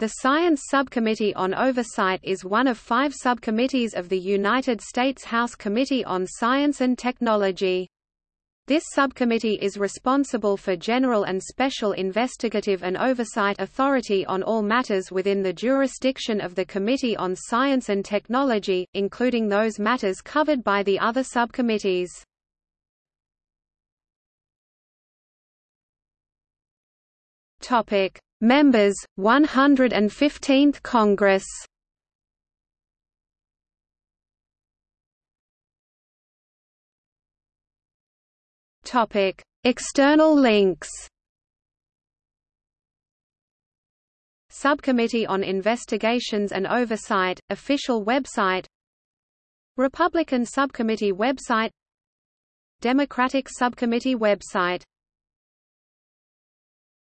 The Science Subcommittee on Oversight is one of five subcommittees of the United States House Committee on Science and Technology. This subcommittee is responsible for general and special investigative and oversight authority on all matters within the jurisdiction of the Committee on Science and Technology, including those matters covered by the other subcommittees. Topic: Members, 115th Congress. Topic: External links. Subcommittee on Investigations and Oversight, official website Republican Subcommittee website Democratic Subcommittee website